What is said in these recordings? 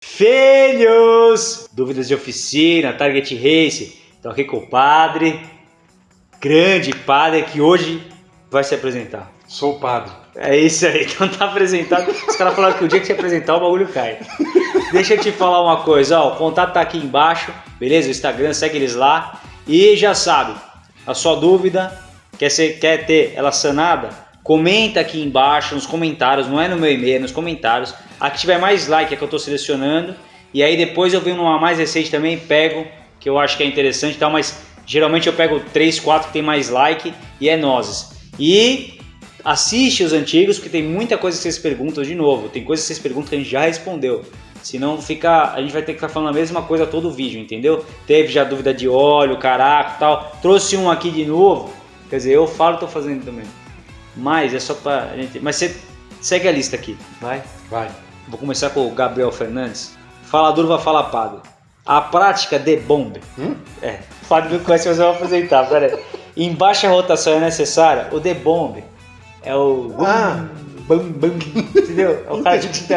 Filhos! Dúvidas de oficina, Target Race. Estou aqui com o padre, grande padre, que hoje vai se apresentar. Sou o padre. É isso aí, então tá apresentado. Os caras falaram que o dia que você apresentar o bagulho cai. Deixa eu te falar uma coisa, ó, o contato tá aqui embaixo, beleza? O Instagram, segue eles lá. E já sabe, a sua dúvida, quer, ser, quer ter ela sanada? Comenta aqui embaixo nos comentários, não é no meu e-mail, é nos comentários. A que tiver mais like é que eu tô selecionando. E aí depois eu venho numa mais recente também, pego, que eu acho que é interessante e tal, mas geralmente eu pego 3, 4 que tem mais like e é nozes. E assiste os antigos, porque tem muita coisa que vocês perguntam de novo. Tem coisas que vocês perguntam que a gente já respondeu. Senão fica, a gente vai ter que ficar falando a mesma coisa todo o vídeo, entendeu? Teve já dúvida de óleo, caraca tal. Trouxe um aqui de novo. Quer dizer, eu falo tô fazendo também. Mas é só pra gente. Mas você segue a lista aqui, vai? Vai. Vou começar com o Gabriel Fernandes. Fala duro, vai falar padre. A prática de bombe. Hum? É, o padre não conhece, mas eu vou apresentar. Pera aí. Em baixa rotação é necessária, o de bombe é o. Ah. Bum, bum, entendeu? É o cara tipo.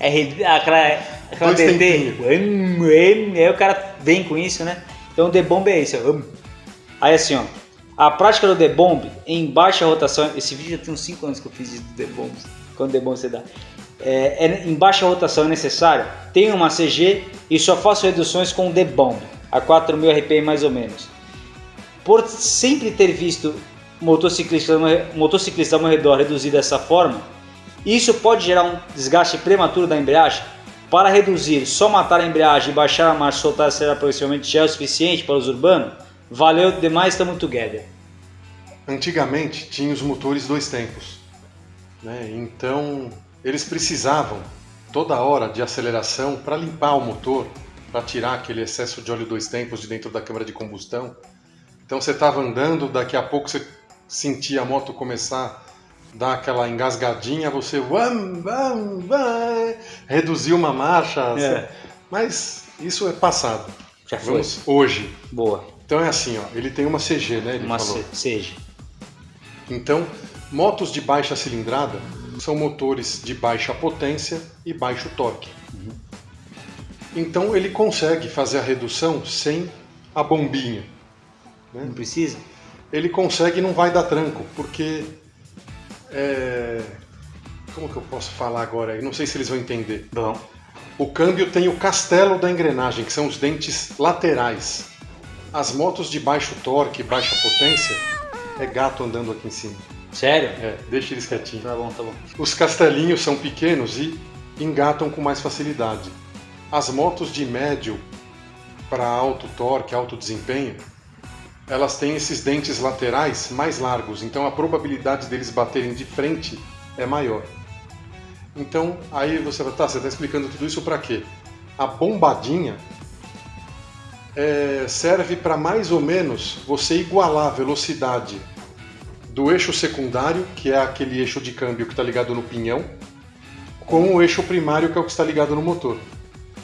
É, aquela, aquela hum, Aí o cara vem com isso, né? Então o de bombe é hum. Aí assim, ó. A prática do debomb em baixa rotação. Esse vídeo já tem uns 5 anos que eu fiz de debomb. Quando debomb você dá. É, é- em baixa rotação é necessário. Tenho uma CG e só faço reduções com debomb. A 4000 RPM mais ou menos. Por sempre ter visto motociclista, motociclista ao meu redor reduzir dessa forma, isso pode gerar um desgaste prematuro da embreagem. Para reduzir, só matar a embreagem e baixar a marcha soltar será aproximadamente já é o suficiente para os urbanos? Valeu demais, estamos together. Antigamente tinha os motores dois tempos. Né? Então eles precisavam toda hora de aceleração para limpar o motor, para tirar aquele excesso de óleo dois tempos de dentro da câmara de combustão. Então você estava andando, daqui a pouco você sentia a moto começar a dar aquela engasgadinha, você vam, vam, reduziu uma marcha. É. Mas isso é passado. Já foi. Vamos hoje. Boa. Então é assim, ó, ele tem uma CG, né? Ele Uma falou. seja. Então, motos de baixa cilindrada são motores de baixa potência e baixo torque. Então ele consegue fazer a redução sem a bombinha. Não precisa? Ele consegue e não vai dar tranco, porque é, como que eu posso falar agora? Eu não sei se eles vão entender. Bom. O câmbio tem o castelo da engrenagem, que são os dentes laterais. As motos de baixo torque, baixa potência, é gato andando aqui em cima. Sério? É, deixa eles quietinhos. Tá bom, tá bom. Os castelinhos são pequenos e engatam com mais facilidade. As motos de médio para alto torque, alto desempenho, elas têm esses dentes laterais mais largos, então a probabilidade deles baterem de frente é maior. Então, aí você vai, tá, você está explicando tudo isso para quê? A bombadinha é, serve para mais ou menos você igualar a velocidade do eixo secundário, que é aquele eixo de câmbio que está ligado no pinhão, com o eixo primário, que é o que está ligado no motor.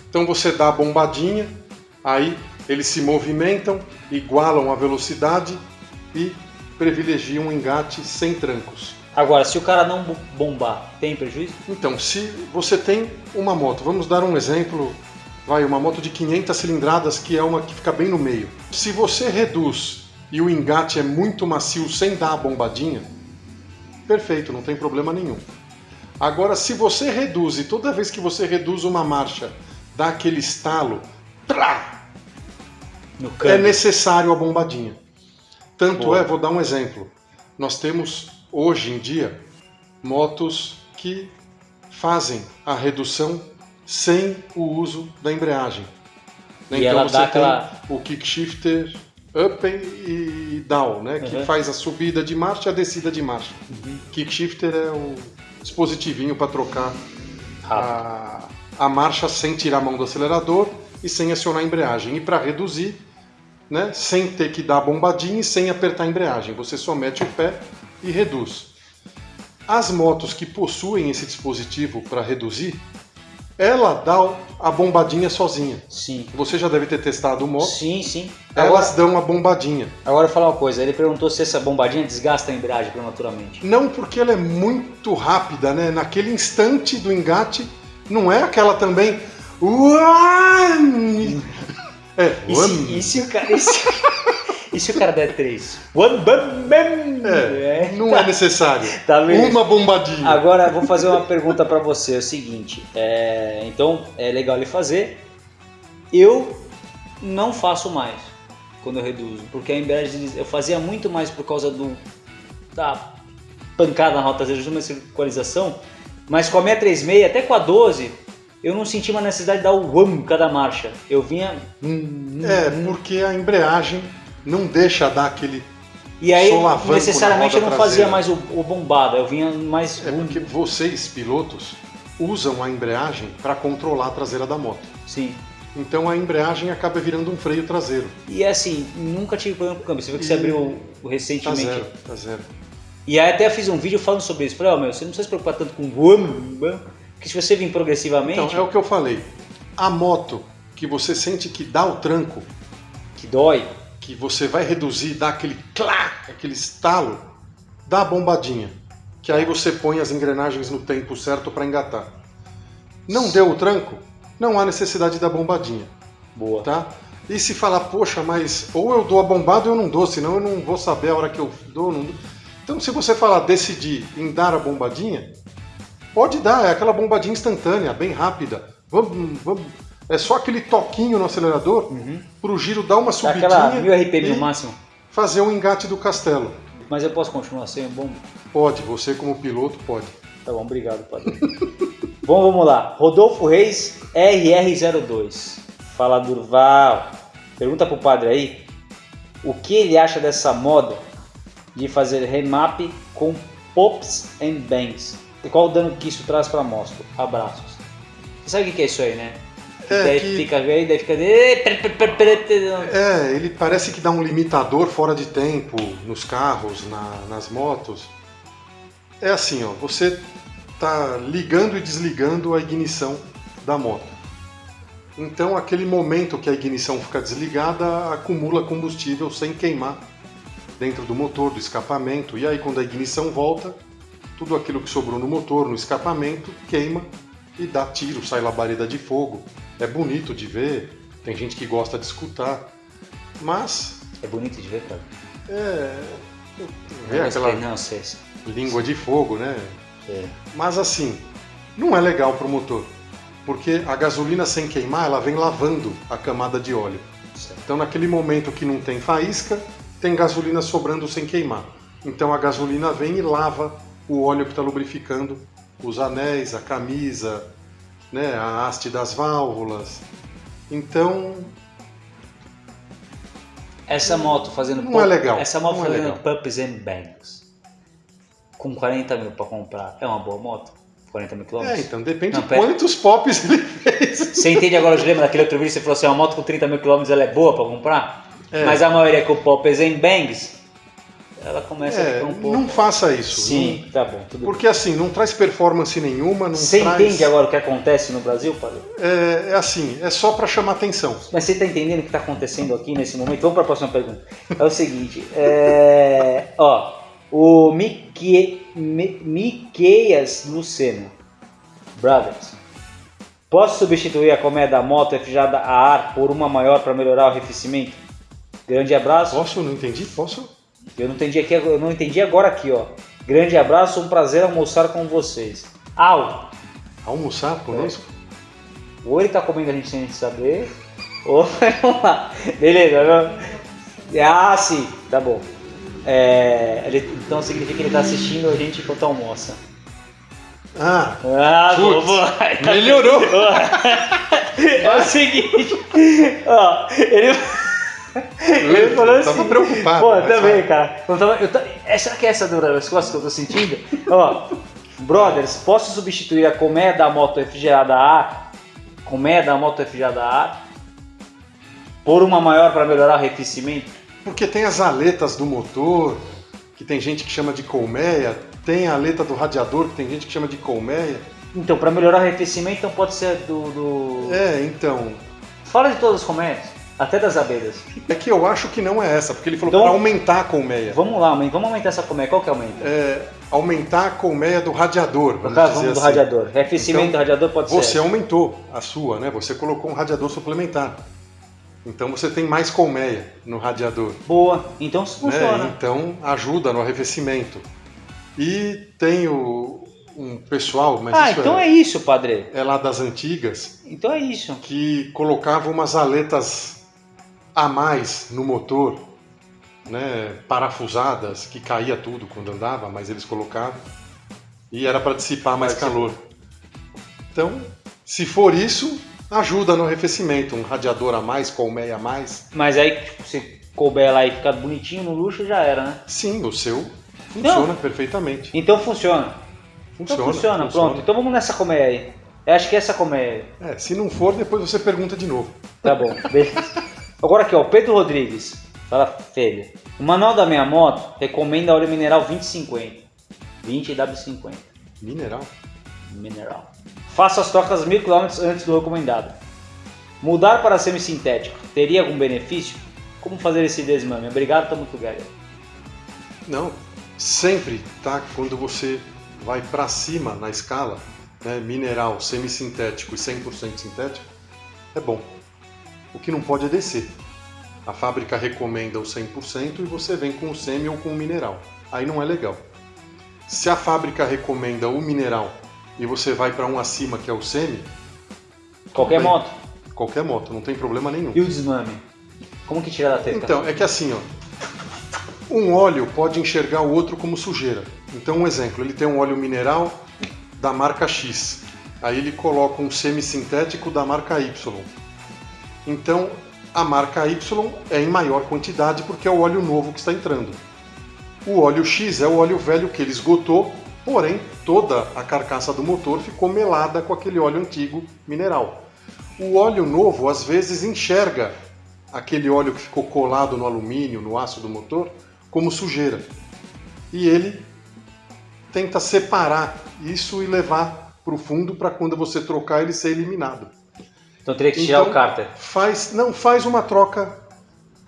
Então você dá a bombadinha, aí eles se movimentam, igualam a velocidade e privilegiam um engate sem trancos. Agora, se o cara não bo- bombar, tem prejuízo? Então, se você tem uma moto, vamos dar um exemplo, vai, uma moto de 500 cilindradas que é uma que fica bem no meio. Se você reduz e o engate é muito macio sem dar a bombadinha, perfeito, não tem problema nenhum. Agora, se você reduz e toda vez que você reduz uma marcha dá aquele estalo, No é necessário a bombadinha. Tanto Boa. é, vou dar um exemplo. Nós temos hoje em dia motos que fazem a redução sem o uso da embreagem. E ela dá aquela- o kick shifter up e down, né? que Uhum. faz a subida de marcha e a descida de marcha. Kick shifter é o dispositivinho para trocar a, a marcha sem tirar a mão do acelerador e sem acionar a embreagem. E para reduzir, né, sem ter que dar a bombadinha e sem apertar a embreagem, você só mete o pé e reduz. As motos que possuem esse dispositivo para reduzir, ela dá a bombadinha sozinha. Sim. Você já deve ter testado moto. Sim, sim. Elas Agora, dão a bombadinha. agora eu vou falar uma coisa. Ele perguntou se essa bombadinha desgasta a embreagem prematuramente. Não porque ela é muito rápida, né? Naquele instante do engate, não é aquela também. One! É, E se, e se o cara. E se, e se o cara der três? One bam bam! É, não é necessário. Tá? Uma bombadinha. Agora vou fazer uma pergunta pra você, é o seguinte, é, então é legal ele fazer, eu não faço mais quando eu reduzo, porque a embreagem eu fazia muito mais por causa do da pancada na rota de uma circularização, mas com a 636 até com a 12 eu não senti uma necessidade de dar o wham cada marcha, eu vinha hum, hum, É, hum, porque a embreagem não deixa dar aquele. e aí necessariamente eu não fazia traseira. mais o, o bombado, eu vinha mais É porque vocês, pilotos, usam a embreagem para controlar a traseira da moto. sim. Então a embreagem acaba virando um freio traseiro. E assim, nunca tive problema com o câmbio. Você viu que você E- abriu o- o Tá recentemente. zero, tá zero. E aí até fiz um vídeo falando sobre isso. Falei, ó, meu, você não precisa se preocupar tanto com boom, porque se você vir progressivamente, Então, é o que eu falei. A moto que você sente que dá o tranco, que dói, que você vai reduzir, dá aquele clá, aquele estalo, dá a bombadinha. Que aí você põe as engrenagens no tempo certo para engatar. Não deu o tranco? Não há necessidade da bombadinha, boa. tá? E se falar, poxa, mas ou eu dou a bombada ou eu não dou, senão eu não vou saber a hora que eu dou ou não dou. Então, se você falar decidir em dar a bombadinha, pode dar, é aquela bombadinha instantânea, bem rápida. Vamos, vamos, é só aquele toquinho no acelerador Uhum. pro giro dar uma subidinha aquela 1000 RPM no máximo. fazer um engate do castelo. Mas eu posso continuar sem bom? Pode, você como piloto pode. Tá bom, obrigado, padre. bom, vamos lá. Rodolfo Reis, RR02. Fala, Durval. Pergunta pro padre aí o que ele acha dessa moda de fazer remap com pops and bangs. E qual o dano que isso traz pra moto? Abraços. Você sabe o que é isso aí, né? É, daí que- fica aí, daí fica. É, ele parece que dá um limitador fora de tempo nos carros, na- nas motos. É assim, ó, você tá ligando e desligando a ignição da moto. Então, aquele momento que a ignição fica desligada, acumula combustível sem queimar dentro do motor, do escapamento. E aí, quando a ignição volta, tudo aquilo que sobrou no motor, no escapamento, queima e dá tiro, sai labareda de fogo. É bonito de ver, tem gente que gosta de escutar, mas É bonito de ver, cara. é. É mas aquela que- Não, sei. língua de fogo, né? É. Mas assim, não é legal para o motor, porque a gasolina sem queimar, ela vem lavando a camada de óleo. Certo. Então, naquele momento que não tem faísca, tem gasolina sobrando sem queimar. Então, a gasolina vem e lava o óleo que está lubrificando os anéis, a camisa, né, a haste das válvulas. Então, Essa moto fazendo Não é legal, Essa moto não é fazendo legal. pumps and bangs. Com 40 mil pra comprar. É uma boa moto? 40 mil é, quilômetros? então depende Não, de quantos pops ele fez. Você entende agora, eu lembro daquele outro vídeo você falou assim, uma moto com 30 mil quilômetros ela é boa pra comprar? É. Mas a maioria com pumps and bangs, ela começa a É, ficar um pouco... não faça isso. Sim, tá bom, não- porque assim, não traz performance nenhuma, não Você traz... entende agora o que acontece no Brasil, padre? É, é assim, é só para chamar atenção. Mas você está entendendo o que está acontecendo aqui nesse momento? Vamos para a próxima pergunta. É o seguinte, é, ó, o Mique, Mi- Miqueias Luceno, Brothers, posso substituir a colmeia da moto refrigerada a ar por uma maior para melhorar o arrefecimento? Grande abraço. Posso? Não entendi? Posso? Eu não entendi aqui, eu não entendi agora aqui, ó. Grande abraço, um prazer almoçar com vocês. Au! Almoçar conosco? Ou ele tá comendo a gente sem a gente saber, ou vamos lá. Beleza, não? Ah, sim, tá bom. É, ele- então significa que ele tá assistindo a gente enquanto almoça. Ah, Ah, Putz, melhorou. É o seguinte, ó, ele. Ele falou assim. tava preocupado. Pô, mas também, vai. cara. Eu tava, eu é, será que é essa dor nas costas que eu tô sentindo? Ó, brothers, posso substituir a colmeia da moto refrigerada a colmeia da moto refrigerada a por uma maior para melhorar o arrefecimento? Porque tem as aletas do motor, que tem gente que chama de colmeia, tem a aleta do radiador, que tem gente que chama de colmeia. Então, para melhorar o arrefecimento, então pode ser do. do... É, então, Fala de todas as colmeias. Até das abelhas. É que eu acho que não é essa, porque ele falou Então- para aumentar a colmeia. Vamos lá, aumenta- vamos aumentar essa colmeia. Qual que aumenta? É, aumentar a colmeia do radiador. No caso, vamos do assim. radiador. Aquecimento Então, do radiador pode Você ser. aumentou a sua, né? Você colocou um radiador suplementar. Então você tem mais colmeia no radiador. Boa. Então isso né? funciona. Então ajuda no arrefecimento. E tem o, um pessoal, mas ah, então é, é isso, padre. é lá das antigas, Então é isso. que colocava umas aletas a mais no motor, né, parafusadas, que caía tudo quando andava, mas eles colocavam. E era para dissipar mais calor. Então, se for isso, ajuda no arrefecimento. Um radiador a mais, colmeia a mais. Mas aí, tipo, se couber lá e ficar bonitinho no luxo, já era, né? Sim, o seu funciona perfeitamente. Então funciona. Funciona. então funciona, pronto. Então vamos nessa colmeia aí. Eu acho que essa colmeia aí. É, se não for, depois você pergunta de novo. Tá bom, beleza. Agora aqui, ó, o Pedro Rodrigues. Fala, filho. O manual da minha moto recomenda óleo mineral 2050. 20 W50. Mineral. Mineral. Faça as trocas mil quilômetros antes do recomendado. Mudar para semissintético teria algum benefício? Como fazer esse desmame? Obrigado, tamo together. Não, sempre, tá? Quando você vai para cima na escala, né, mineral, semissintético e 100% sintético, é bom. O que não pode é descer. A fábrica recomenda o 100% e você vem com o semi ou com o mineral. Aí não é legal. Se a fábrica recomenda o mineral e você vai para um acima que é o semi, Qualquer bem. moto. qualquer moto, não tem problema nenhum. E o desmame? Como que tira da teta? Então, é que assim, ó, um óleo pode enxergar o outro como sujeira. Então, um exemplo, ele tem um óleo mineral da marca X. Aí ele coloca um semissintético da marca Y. Então, a marca Y é em maior quantidade porque é o óleo novo que está entrando. O óleo X é o óleo velho que ele esgotou, porém toda a carcaça do motor ficou melada com aquele óleo antigo mineral. O óleo novo às vezes enxerga aquele óleo que ficou colado no alumínio, no aço do motor, como sujeira. E ele tenta separar isso e levar para o fundo para quando você trocar ele ser eliminado. Então teria que tirar Então- o cárter. Faz, não faz uma troca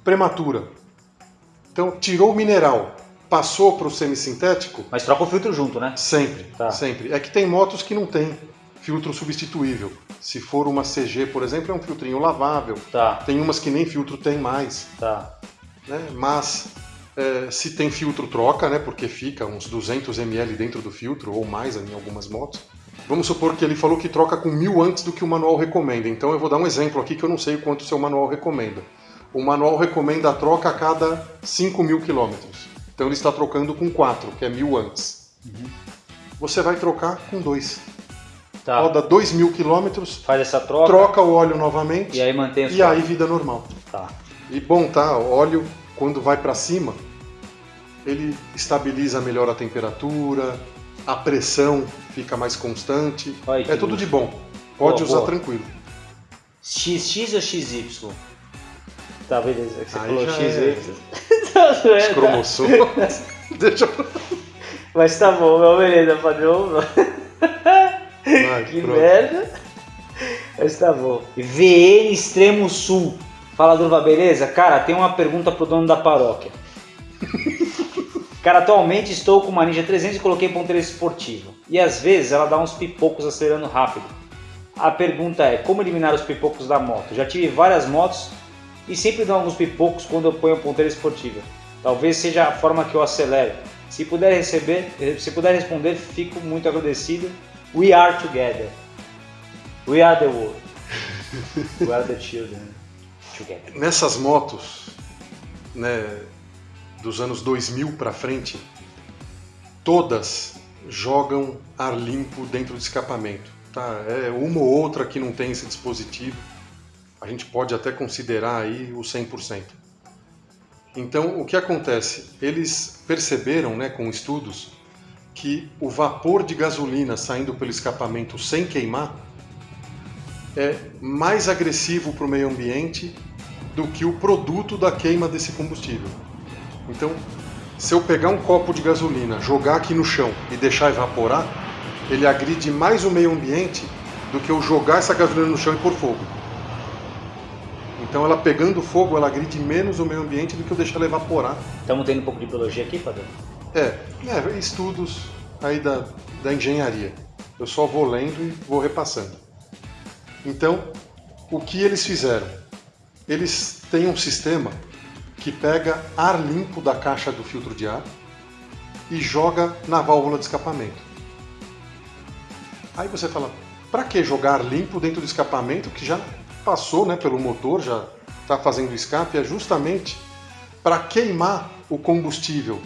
prematura. Então tirou o mineral, passou para o semissintético, Mas troca o filtro junto, né? sempre, Tá. sempre. É que tem motos que não tem filtro substituível. Se for uma CG, por exemplo, é um filtrinho lavável. Tá, Tem umas que nem filtro tem mais. tá. né? Mas é, se tem filtro, troca, né? Porque fica uns 200 ml dentro do filtro ou mais em algumas motos. Vamos supor que ele falou que troca com mil antes do que o manual recomenda. Então eu vou dar um exemplo aqui que eu não sei o quanto o seu manual recomenda. O manual recomenda a troca a cada 5 mil quilômetros. Então ele está trocando com 4, que é mil antes. Você vai trocar com 2. Tá. Roda 2 mil quilômetros, Faz essa troca. troca o óleo novamente E aí mantém e aí vida normal. Tá. E bom, tá? O óleo, quando vai para cima, ele estabiliza melhor a temperatura, a pressão fica mais constante. Ai, é tudo luxo. de bom. Pode Boa, usar boa. tranquilo. XX ou XY? Tá, beleza. Você Aí falou já XY. é Os cromossomos. Deixa eu... Mas tá bom, meu, beleza, padrão. Vai, Que pronto. merda. Mas tá bom. VN Extremo Sul. Fala, Durva, beleza? Cara, tem uma pergunta pro dono da paróquia. Cara, atualmente estou com uma Ninja 300 e coloquei ponteira esportiva. E às vezes ela dá uns pipocos acelerando rápido. A pergunta é, como eliminar os pipocos da moto? Já tive várias motos e sempre dão alguns pipocos quando eu ponho a ponteira esportiva. Talvez seja a forma que eu acelero. Se puder receber, se puder responder, fico muito agradecido. We are together. We are the world. We are the children. Together. Nessas motos, né, dos anos 2000 para frente, todas jogam ar limpo dentro do escapamento. Tá? É uma ou outra que não tem esse dispositivo. A gente pode até considerar aí o 100%. Então, o que acontece? Eles perceberam, né, com estudos, que o vapor de gasolina saindo pelo escapamento sem queimar é mais agressivo para o meio ambiente do que o produto da queima desse combustível. Então, se eu pegar um copo de gasolina, jogar aqui no chão e deixar evaporar, ele agride mais o meio ambiente do que eu jogar essa gasolina no chão e pôr fogo. Então ela pegando fogo, ela agride menos o meio ambiente do que eu deixar ela evaporar. Estamos tendo um pouco de biologia aqui, padre? É, é estudos aí da, da engenharia. Eu só vou lendo e vou repassando. Então, o que eles fizeram? Eles têm um sistema que pega ar limpo da caixa do filtro de ar e joga na válvula de escapamento. Aí você fala, para que jogar limpo dentro do escapamento que já passou né, pelo motor, já está fazendo escape? É justamente para queimar o combustível.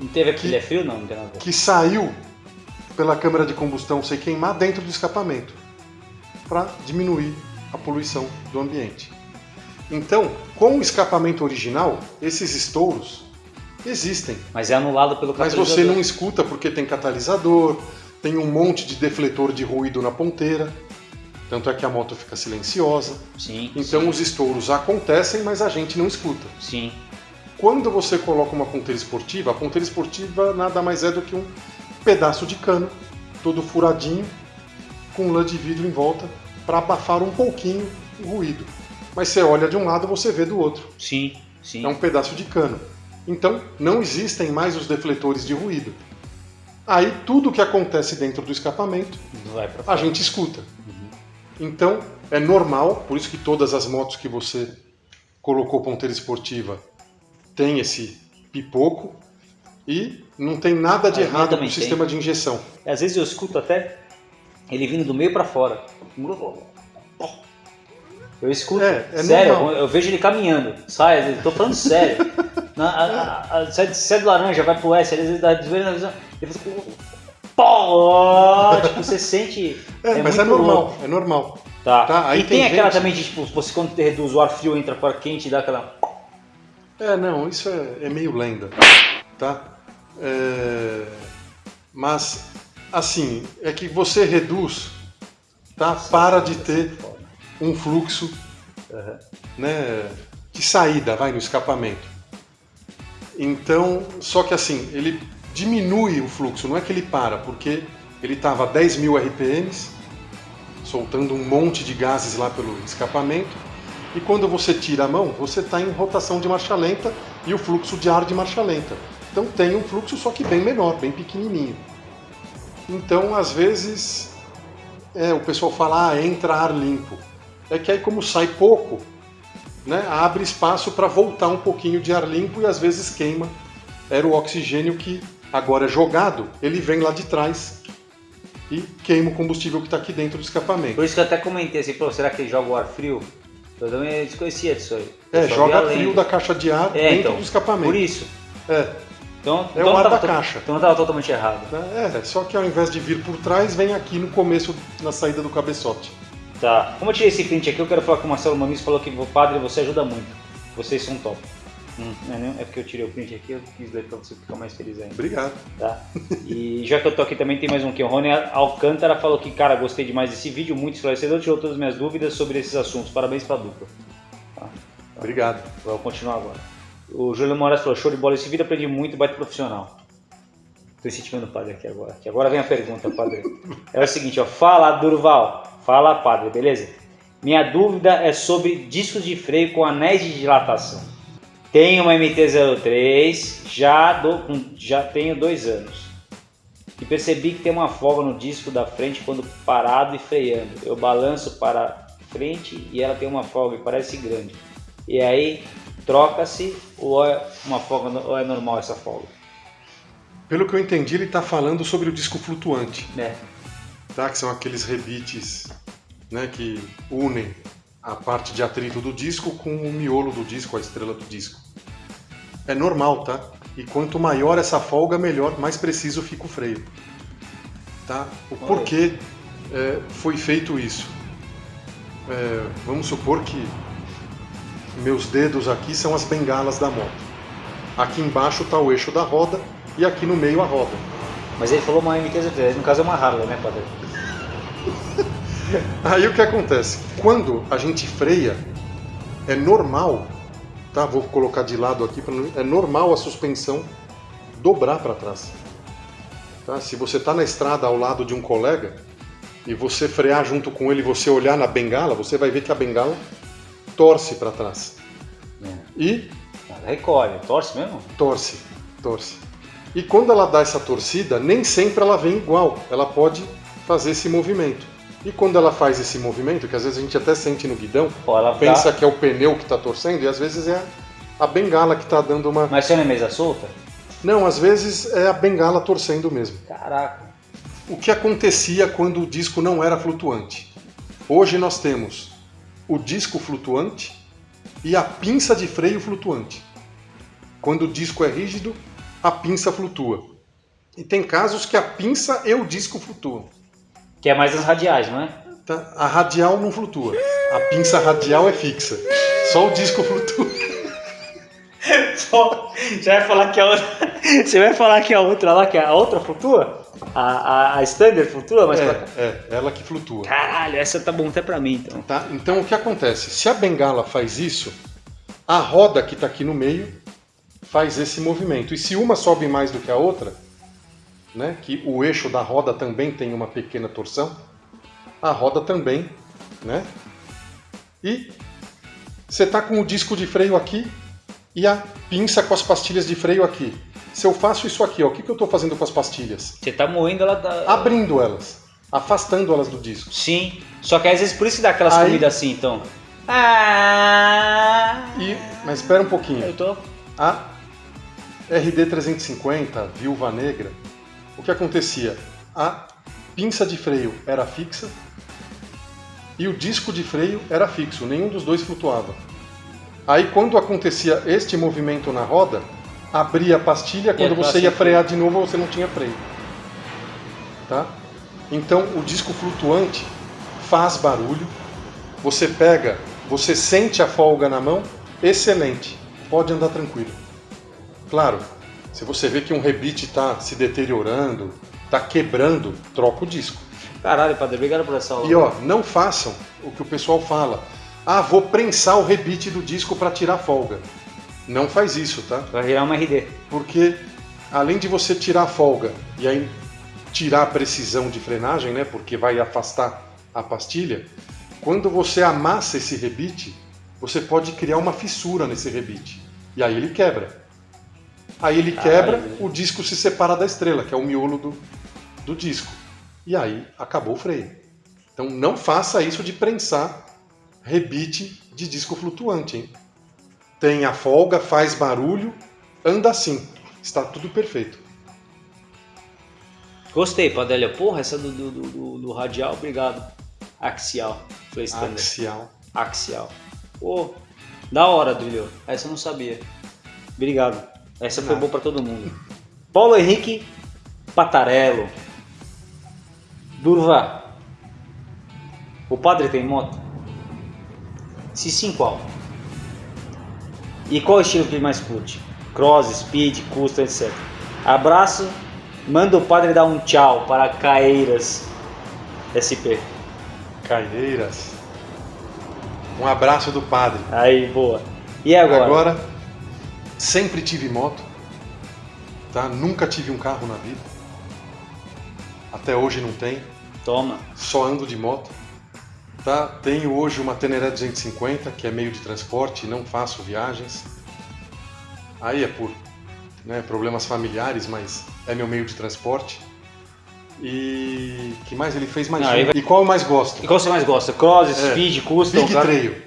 Não teve aquele que, frio? Não, não tem nada. Que saiu pela câmara de combustão sem queimar dentro do escapamento, para diminuir a poluição do ambiente. Então, com o escapamento original, esses estouros existem. Mas é anulado pelo catalisador. Mas você não escuta porque tem catalisador, tem um monte de defletor de ruído na ponteira. Tanto é que a moto fica silenciosa. Sim. Então sim. os estouros acontecem, mas a gente não escuta. Sim. Quando você coloca uma ponteira esportiva, a ponteira esportiva nada mais é do que um pedaço de cano, todo furadinho, com lã de vidro em volta, para abafar um pouquinho o ruído. Mas você olha de um lado, você vê do outro. Sim, sim. É um pedaço de cano. Então, não existem mais os defletores de ruído. Aí tudo que acontece dentro do escapamento, a gente escuta. Uhum. Então é normal, por isso que todas as motos que você colocou ponteira esportiva tem esse pipoco e não tem nada de errado com o sistema de injeção. Às vezes eu escuto até ele vindo do meio para fora. Eu escuto. É, é sério, normal. eu vejo ele caminhando. Sai, estou falando sério. Na, a, a, sai, sai do laranja, vai pro S, às vezes dá desvio na visão. Ele faz Pô! Tipo, você sente. É, é mas é normal, louco. é normal. Tá. tá? E tem, tem aquela gente... também de, tipo, você quando reduz o ar frio, entra para quente e dá aquela. É, não, isso é, é meio lenda. Tá? É... Mas, assim, é que você reduz, tá? Para de ter um fluxo uhum. né, de saída, vai, no escapamento. Então, só que assim, ele diminui o fluxo, não é que ele para, porque ele estava a 10 mil RPMs, soltando um monte de gases lá pelo escapamento, e quando você tira a mão, você está em rotação de marcha lenta e o fluxo de ar de marcha lenta. Então tem um fluxo só que bem menor, bem pequenininho. Então, às vezes, é, o pessoal fala, ah, entra ar limpo é que aí como sai pouco, né, abre espaço para voltar um pouquinho de ar limpo e às vezes queima. Era o oxigênio que agora é jogado, ele vem lá de trás e queima o combustível que está aqui dentro do escapamento. Por isso que eu até comentei assim, pô, será que ele joga o ar frio? Eu também desconhecia disso aí. é, joga frio da caixa de ar é, dentro então, do escapamento. Por isso. É. Então, é então o ar da caixa. Então estava totalmente errado. É, só que ao invés de vir por trás, vem aqui no começo, na saída do cabeçote. Tá. Como eu tirei esse print aqui, eu quero falar com o Marcelo Mamis falou que o padre você ajuda muito. Vocês são top. Hum, é, é porque eu tirei o print aqui, eu quis ler pra você ficar mais feliz ainda. Obrigado. Tá? E já que eu tô aqui também tem mais um aqui. O Rony Alcântara falou que, cara, gostei demais desse vídeo, muito esclarecedor, tirou todas as minhas dúvidas sobre esses assuntos. Parabéns pra dupla. Tá? Tá. Obrigado. Vou continuar agora. O Júlio Moraes falou, show de bola esse vídeo, aprendi muito, baita profissional. Tô incentivando o padre aqui agora. Que agora vem a pergunta, padre. É o seguinte, ó. Fala, Durval. Fala, padre, beleza? Minha dúvida é sobre discos de freio com anéis de dilatação. Tenho uma MT-03, já, já tenho dois anos. E percebi que tem uma folga no disco da frente quando parado e freando. Eu balanço para frente e ela tem uma folga e parece grande. E aí troca-se ou é uma folga ou é normal essa folga? Pelo que eu entendi, ele está falando sobre o disco flutuante. É. Tá? Que são aqueles rebites né, que unem a parte de atrito do disco com o miolo do disco, a estrela do disco. É normal, tá? E quanto maior essa folga, melhor, mais preciso fica o freio. Tá? O porquê é, foi feito isso? É, vamos supor que meus dedos aqui são as bengalas da moto. Aqui embaixo está o eixo da roda e aqui no meio a roda. Mas ele falou uma MT-03, no caso é uma Harley, né, padre? Aí o que acontece? Quando a gente freia, é normal, tá? Vou colocar de lado aqui, é normal a suspensão dobrar para trás. Tá? Se você está na estrada ao lado de um colega e você frear junto com ele, você olhar na bengala, você vai ver que a bengala torce para trás. É. E Ela recolhe, torce mesmo? torce, torce. E quando ela dá essa torcida, nem sempre ela vem igual. Ela pode fazer esse movimento. E quando ela faz esse movimento, que às vezes a gente até sente no guidão, ela pensa que é o pneu que está torcendo e às vezes é a bengala que está dando uma. Mas você não é mesa solta? Não, às vezes é a bengala torcendo mesmo. Caraca. O que acontecia quando o disco não era flutuante? Hoje nós temos o disco flutuante e a pinça de freio flutuante. Quando o disco é rígido, a pinça flutua. E tem casos que a pinça e o disco flutuam. Que é mais as radiais, não é? tá? A radial não flutua. A pinça radial é fixa. Só o disco flutua. Só- Você vai falar que a outra. Você vai falar que a outra lá, que a outra flutua? A, a, a standard flutua, mas pra cá. É, é, ela que flutua. Caralho, essa tá bom até pra mim então. Tá? Então o que acontece? Se a bengala faz isso, a roda que está aqui no meio faz esse movimento. E se uma sobe mais do que a outra, né, que o eixo da roda também tem uma pequena torção, a roda também, né? E você está com o disco de freio aqui e a pinça com as pastilhas de freio aqui. Se eu faço isso aqui, ó, o que, que eu estou fazendo com as pastilhas? Você tá moendo ela tá. Abrindo elas, afastando elas do disco. Sim. Só que às vezes por isso que dá aquelas Aí- comidas assim, então. Ah. E, mas espera um pouquinho. Eu tô. A RD 350, Viúva Negra, o que acontecia? A pinça de freio era fixa e o disco de freio era fixo, nenhum dos dois flutuava. Aí quando acontecia este movimento na roda, abria a pastilha, quando você ia frear de novo você não tinha freio. Tá? Então o disco flutuante faz barulho, você pega, você sente a folga na mão, excelente, pode andar tranquilo. Claro, se você vê que um rebite está se deteriorando, está quebrando, troca o disco. Caralho, padre, obrigado por essa aula. E ó, não façam o que o pessoal fala. Ah, vou prensar o rebite do disco para tirar folga. Não faz isso, tá? Vai virar uma RD. Porque além de você tirar a folga e aí tirar a precisão de frenagem, né? Porque vai afastar a pastilha. Quando você amassa esse rebite, você pode criar uma fissura nesse rebite. E aí ele quebra. Aí ele quebra, Caralho. o disco se separa da estrela, que é o miolo do, do disco. E aí acabou o freio. Então não faça isso de prensar rebite de disco flutuante, hein? Tem a folga, faz barulho, anda assim. Está tudo perfeito. Gostei, Padelia. Porra, essa do, do, do- do- radial, obrigado. Axial. Axial. Axial. Pô, da hora, Drilho. Essa eu não sabia. Obrigado. Essa foi boa pra todo mundo. Paulo Henrique Patarello. Durva. O padre tem moto? Se sim, qual? E qual estilo que ele mais curte? Cross, speed, custom, etc. Abraço. Manda o padre dar um tchau para Caeiras SP. Caieiras. Um abraço do padre. Aí, boa. E agora? Agora, sempre tive moto. Tá? Nunca tive um carro na vida. Até hoje não tenho. Toma. Só ando de moto. Tá? Tenho hoje uma Teneré 250, que é meio de transporte, não faço viagens. Aí é por né, problemas familiares, mas é meu meio de transporte. E que mais ele fez mais Não, aí vai- E qual eu mais gosto? E qual você mais gosta? Cross, É. speed, custom? Big? Trail.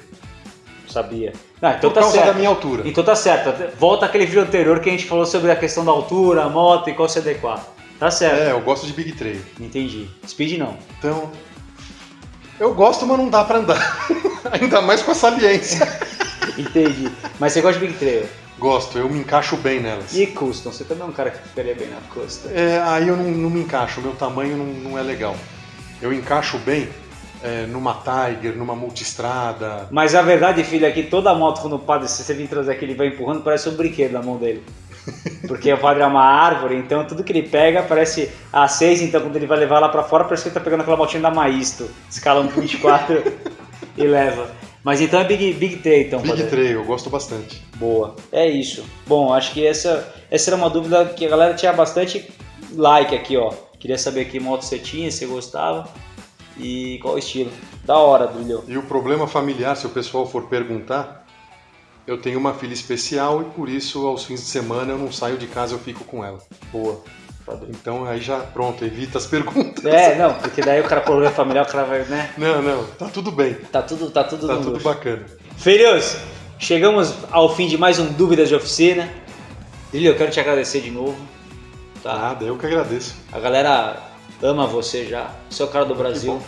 Sabia. Não, então Por tá causa certo. da minha altura. Então tá certo. Volta aquele vídeo anterior que a gente falou sobre a questão da altura, a moto e qual se adequar. Tá certo. É, eu gosto de Big Trail. Entendi. Speed não. Então, eu gosto, mas não dá pra andar. Ainda mais com a saliência. Entendi. Mas você gosta de Big Trail. gosto, eu me encaixo bem nelas. E custom? Você também é um cara que ficaria bem na custom. É, aí eu não, não me encaixo, meu tamanho não, não é legal. Eu encaixo bem é, numa Tiger, numa multistrada. Mas a verdade, filho, é que toda moto, quando o padre, se você vir trazer aqui, ele vai empurrando, parece um brinquedo na mão dele. Porque o padre é uma árvore, então tudo que ele pega parece a 6, então quando ele vai levar lá pra fora, parece que ele tá pegando aquela motinha da Maisto, escala 1.24 e leva. Mas então é Big, big Trail, então, Big padre. Trail, eu gosto bastante. Boa. É isso. Bom, acho que essa, essa era uma dúvida que a galera tinha bastante like aqui, ó. Queria saber que moto você tinha, se você gostava e qual o estilo. Da hora, brilhou. E o problema familiar, se o pessoal for perguntar, eu tenho uma filha especial e por isso aos fins de semana eu não saio de casa, eu fico com ela. Boa. Então aí já, pronto, evita as perguntas. É, não, porque daí o cara problema familiar, o cara vai, né? Não, não, tá tudo bem. Tá tudo, tá tudo Tá tudo luxo. bacana. Filhos, chegamos ao fim de mais um Dúvidas de Oficina. Brilho, eu quero te agradecer de novo. Tá? Nada, eu que agradeço. A galera ama você já. Você é o cara do Brasil.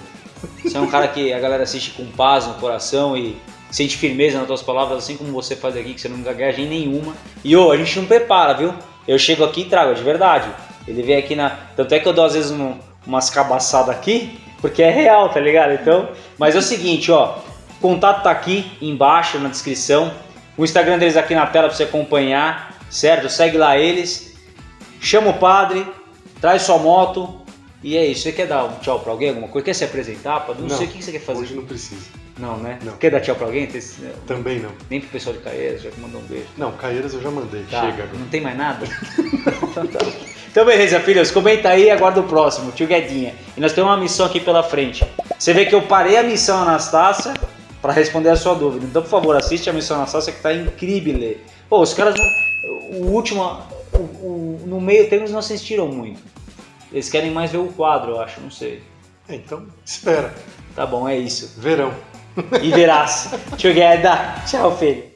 Você é um cara que a galera assiste com paz no coração e sente firmeza nas tuas palavras, assim como você faz aqui, que você não gagueja em nenhuma. E ô, a gente não prepara, viu? Eu chego aqui e trago, de verdade. Ele vem aqui na. Tanto é que eu dou às vezes um- umas cabaçadas aqui, porque é real, tá ligado? Então. Mas é o seguinte, ó. O contato tá aqui embaixo na descrição. O Instagram deles aqui na tela pra você acompanhar, certo? Segue lá eles. Chama o padre, traz sua moto. E é isso. Você quer dar um tchau pra alguém? Alguma coisa? Quer se apresentar? Padre? Não, sei o que você quer fazer. Hoje não precisa. Não, né? Não. Quer dar tchau pra alguém? Também não. Nem pro pessoal de Caeiras, já que mandou um beijo. Não, Caeiras eu já mandei. Tá, Chega agora. Não tem mais nada? então, tá. Então beleza, filhos. Comenta aí e aguarda o próximo. Tio Guedinha. E nós temos uma missão aqui pela frente. Você vê que eu parei a missão Anastácia para responder a sua dúvida. Então, por favor, assiste a missão Anastácia que tá incrível. Pô, os caras... não- O último... o- o- no meio termo eles não assistiram muito. Eles querem mais ver o quadro, eu acho. Não sei. É, então, espera. Tá bom, é isso. Verão. E verás. Tio Gueda. Tchau, filho.